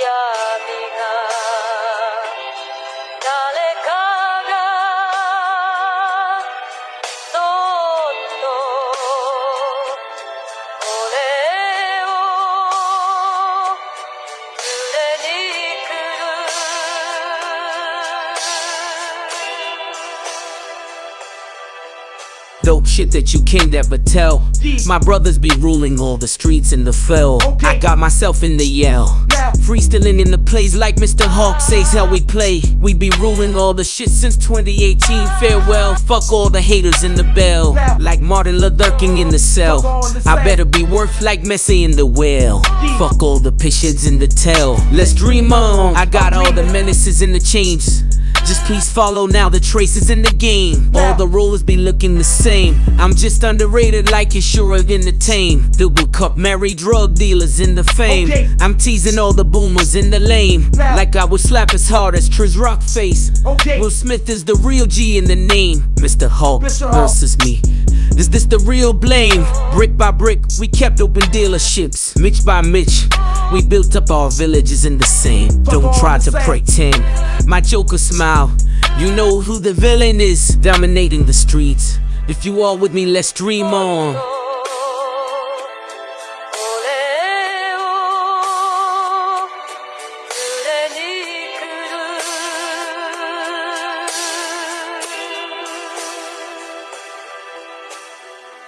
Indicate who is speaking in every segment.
Speaker 1: 闇が
Speaker 2: Dope shit that you can't ever tell. My brothers be ruling all the streets in the fell. I got myself in the yell. Freestyling in the plays like Mr. Hawk says how we play. We be ruling all the shit since 2018. Farewell, fuck all the haters in the bell. Like Martin Luther King in the cell. I better be worth like Messi in the well. Fuck all the patients in the tell. Let's dream on. I got all the menaces in the chains. Just please follow now the traces in the game. All the rulers be looking the same. I'm just underrated like it's sure in the tame. Double cup married drug dealers in the fame.
Speaker 3: Okay.
Speaker 2: I'm teasing all the boomers in the lane.
Speaker 3: Now.
Speaker 2: Like I would slap as hard as Chris Rock face.
Speaker 3: Okay.
Speaker 2: Will Smith is the real G in the name. Mr. Hulk
Speaker 3: Mr. Hulk.
Speaker 2: versus me. Is this the real blame? Brick by brick, we kept open dealerships. Mitch by Mitch, we built up our villages in the same. Don't try to pretend. My Joker smile. You know who the villain is, dominating the streets. If you all with me, let's dream on.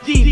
Speaker 2: D